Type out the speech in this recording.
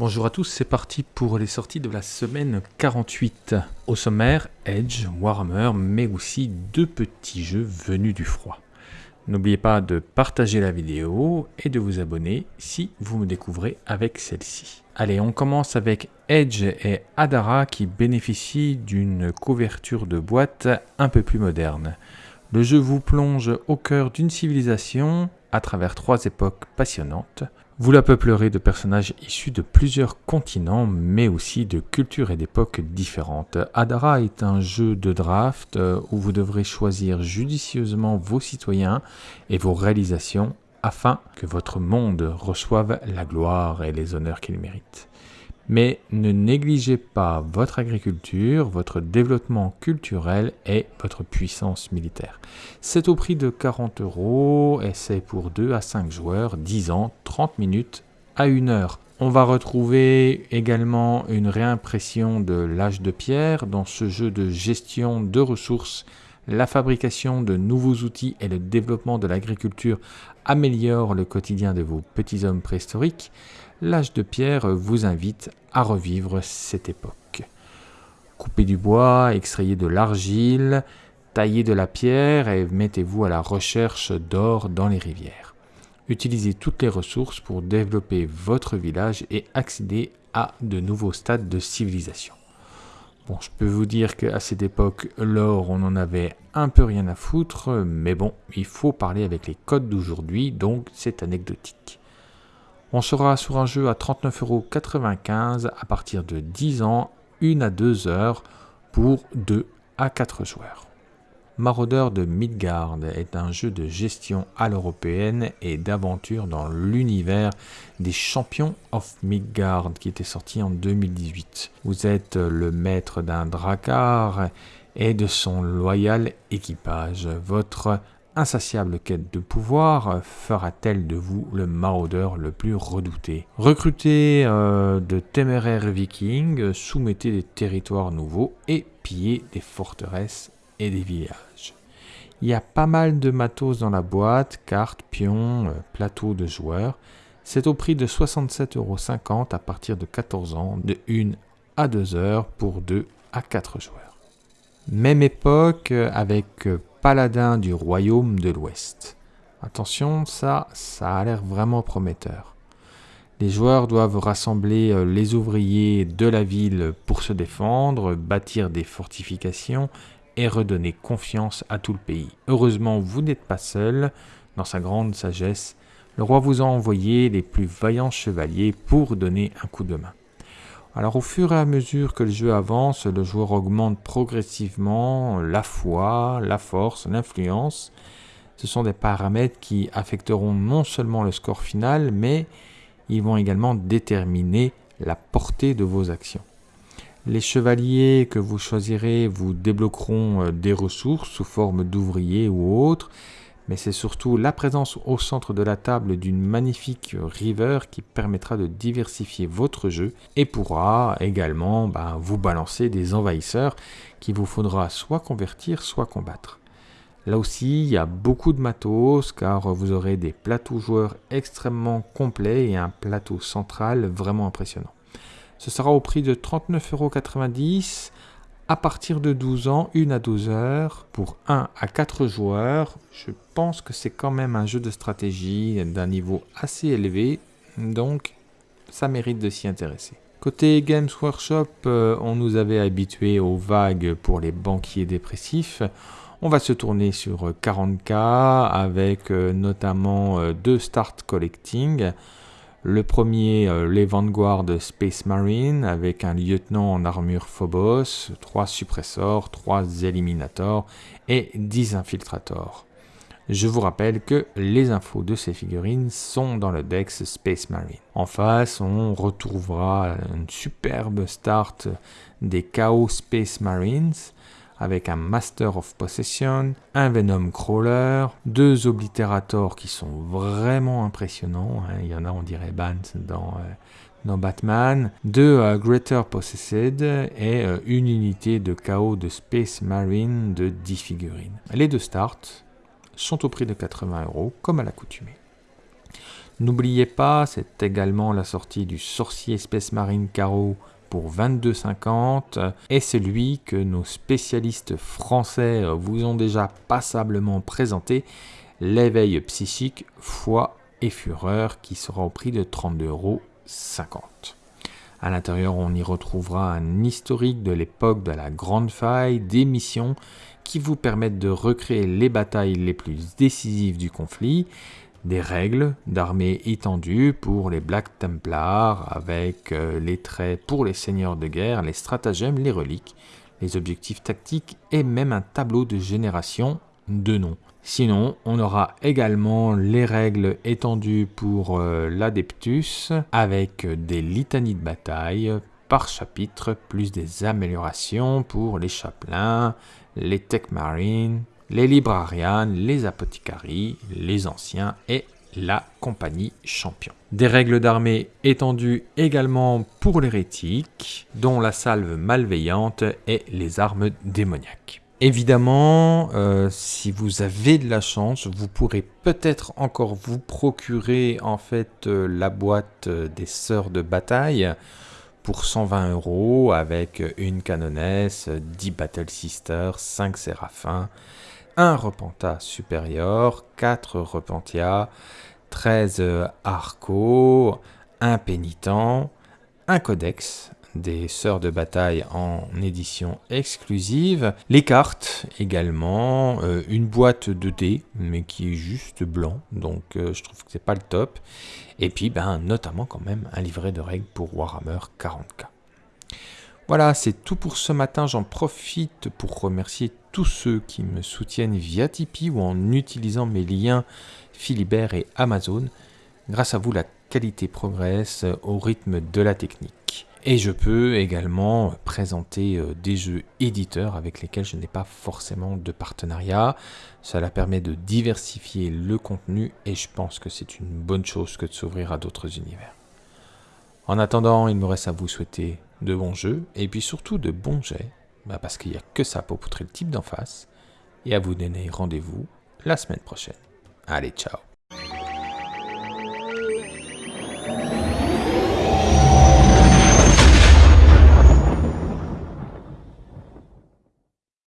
Bonjour à tous, c'est parti pour les sorties de la semaine 48. Au sommaire, Edge, Warhammer, mais aussi deux petits jeux venus du froid. N'oubliez pas de partager la vidéo et de vous abonner si vous me découvrez avec celle-ci. Allez, on commence avec Edge et Adara qui bénéficient d'une couverture de boîte un peu plus moderne. Le jeu vous plonge au cœur d'une civilisation à travers trois époques passionnantes. Vous la peuplerez de personnages issus de plusieurs continents, mais aussi de cultures et d'époques différentes. Adara est un jeu de draft euh, où vous devrez choisir judicieusement vos citoyens et vos réalisations afin que votre monde reçoive la gloire et les honneurs qu'il mérite. Mais ne négligez pas votre agriculture, votre développement culturel et votre puissance militaire. C'est au prix de 40 euros et c'est pour 2 à 5 joueurs, 10 ans, 30 minutes à 1 heure. On va retrouver également une réimpression de l'âge de pierre dans ce jeu de gestion de ressources. La fabrication de nouveaux outils et le développement de l'agriculture améliorent le quotidien de vos petits hommes préhistoriques l'âge de pierre vous invite à revivre cette époque. Coupez du bois, extrayez de l'argile, taillez de la pierre et mettez-vous à la recherche d'or dans les rivières. Utilisez toutes les ressources pour développer votre village et accéder à de nouveaux stades de civilisation. Bon, je peux vous dire qu'à cette époque, l'or, on en avait un peu rien à foutre, mais bon, il faut parler avec les codes d'aujourd'hui, donc c'est anecdotique. On sera sur un jeu à 39,95€ à partir de 10 ans, 1 à 2 heures pour 2 à 4 joueurs. Marauder de Midgard est un jeu de gestion à l'européenne et d'aventure dans l'univers des champions of Midgard qui était sorti en 2018. Vous êtes le maître d'un dracar et de son loyal équipage. Votre insatiable quête de pouvoir fera-t-elle de vous le maraudeur le plus redouté? Recrutez euh, de téméraires vikings, soumettez des territoires nouveaux et pillez des forteresses et des villages. Il y a pas mal de matos dans la boîte, cartes, pions, euh, plateaux de joueurs. C'est au prix de 67,50€ à partir de 14 ans, de 1 à 2 heures pour 2 à 4 joueurs. Même époque avec paladin du royaume de l'Ouest. Attention, ça, ça a l'air vraiment prometteur. Les joueurs doivent rassembler euh, les ouvriers de la ville pour se défendre, bâtir des fortifications et redonner confiance à tout le pays. Heureusement, vous n'êtes pas seul. Dans sa grande sagesse, le roi vous a envoyé les plus vaillants chevaliers pour donner un coup de main. Alors au fur et à mesure que le jeu avance, le joueur augmente progressivement la foi, la force, l'influence. Ce sont des paramètres qui affecteront non seulement le score final, mais ils vont également déterminer la portée de vos actions. Les chevaliers que vous choisirez vous débloqueront euh, des ressources sous forme d'ouvriers ou autres, mais c'est surtout la présence au centre de la table d'une magnifique river qui permettra de diversifier votre jeu et pourra également bah, vous balancer des envahisseurs qu'il vous faudra soit convertir, soit combattre. Là aussi, il y a beaucoup de matos car vous aurez des plateaux joueurs extrêmement complets et un plateau central vraiment impressionnant. Ce sera au prix de 39,90€ à partir de 12 ans, 1 à 12 heures pour 1 à 4 joueurs. Je pense que c'est quand même un jeu de stratégie d'un niveau assez élevé, donc ça mérite de s'y intéresser. Côté Games Workshop, euh, on nous avait habitués aux vagues pour les banquiers dépressifs. On va se tourner sur 40K avec euh, notamment euh, deux start collecting. Le premier, euh, les Vanguard Space Marine, avec un lieutenant en armure Phobos, 3 suppressors, 3 éliminators et 10 infiltrators. Je vous rappelle que les infos de ces figurines sont dans le Dex Space Marine. En face, on retrouvera une superbe start des Chaos Space Marines avec un Master of Possession, un Venom Crawler, deux Oblitérators qui sont vraiment impressionnants. Hein. Il y en a, on dirait Bant dans, euh, dans Batman, deux euh, Greater Possessed et euh, une unité de chaos de Space Marine de 10 figurines. Les deux starts sont au prix de 80 euros, comme à l'accoutumée. N'oubliez pas, c'est également la sortie du Sorcier Space Marine Caro pour 22,50 et celui que nos spécialistes français vous ont déjà passablement présenté, l'éveil psychique, foi et fureur qui sera au prix de 32,50 euros. À l'intérieur, on y retrouvera un historique de l'époque de la Grande Faille, des missions qui vous permettent de recréer les batailles les plus décisives du conflit, des règles d'armée étendues pour les Black Templars avec euh, les traits pour les seigneurs de guerre, les stratagèmes, les reliques, les objectifs tactiques et même un tableau de génération de noms. Sinon, on aura également les règles étendues pour euh, l'Adeptus avec des litanies de bataille par chapitre, plus des améliorations pour les chapelains, les tech marines, les librarians, les apothecaries, les anciens et la compagnie champion. Des règles d'armée étendues également pour l'hérétique, dont la salve malveillante et les armes démoniaques. Évidemment, euh, si vous avez de la chance, vous pourrez peut-être encore vous procurer en fait euh, la boîte euh, des sœurs de bataille pour 120 euros avec une canonesse, 10 Battle Sisters, 5 Séraphins, un Repentat supérieur, 4 Repentia, 13 Arco, un Pénitent, un Codex, des sœurs de bataille en édition exclusive, les cartes également, euh, une boîte de dés mais qui est juste blanc, donc euh, je trouve que c'est pas le top, et puis ben, notamment quand même un livret de règles pour Warhammer 40k. Voilà, c'est tout pour ce matin. J'en profite pour remercier tous ceux qui me soutiennent via Tipeee ou en utilisant mes liens Philibert et Amazon. Grâce à vous, la qualité progresse au rythme de la technique. Et je peux également présenter euh, des jeux éditeurs avec lesquels je n'ai pas forcément de partenariat. Cela permet de diversifier le contenu et je pense que c'est une bonne chose que de s'ouvrir à d'autres univers. En attendant, il me reste à vous souhaiter de bons jeux et puis surtout de bons jets, bah, parce qu'il n'y a que ça pour poutrer le type d'en face, et à vous donner rendez-vous la semaine prochaine. Allez, ciao